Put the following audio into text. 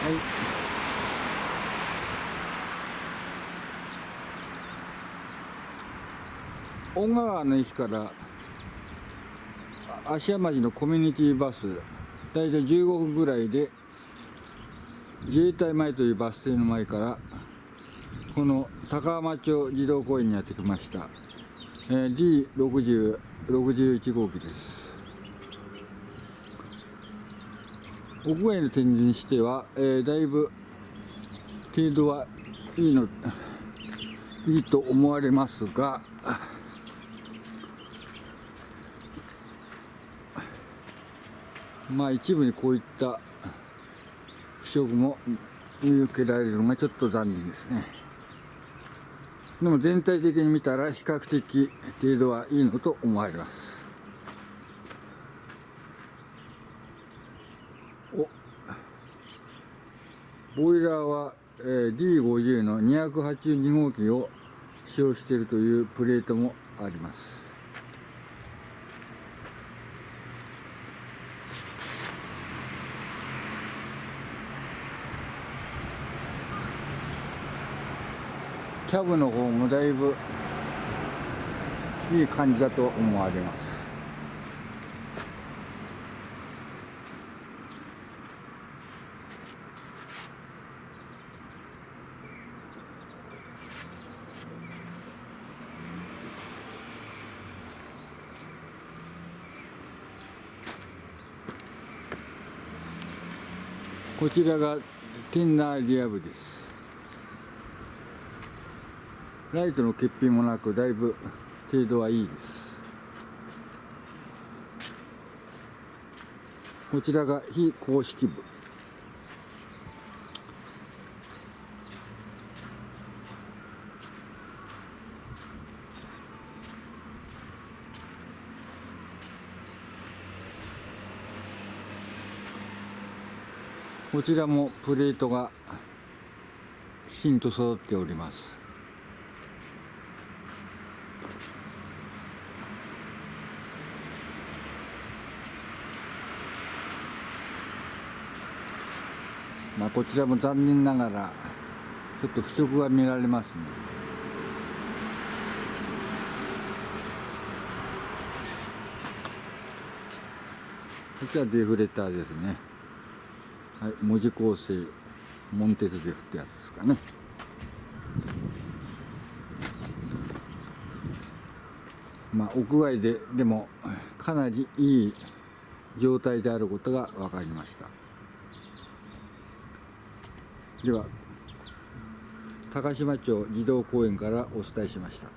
はい。小川の駅から芦屋町のコミュニティバス大体15分ぐらいで自衛隊前というバス停の前からこの高浜町児童公園にやってきました、えー、D6061 号機です。屋外の展示にしては、えーだいぶ程度はいいのいいと思われますがまあ一部にこういった腐食も見受けられるのがちょっと残念ですね。でも全体的に見たら比較的程度はいいのと思われますおボイラーは、えー D50 の282号機を使用しているというプレートもあります。キャブの方もだいぶいい感じだと思われます。こちらがティンナーリア部です。ライトの欠品もなくだいぶ程度はいいです。こちらが非公式部。こちらもプレートがきちんと揃っております。まあこちらも残念ながらちょっと腐食が見られますね。こちらデフレターですね。はい文字構成モンテズデフってやつですかね。まあ屋外ででもかなりいい状態であることが分かりました。では高島町児童公園からお伝えしました。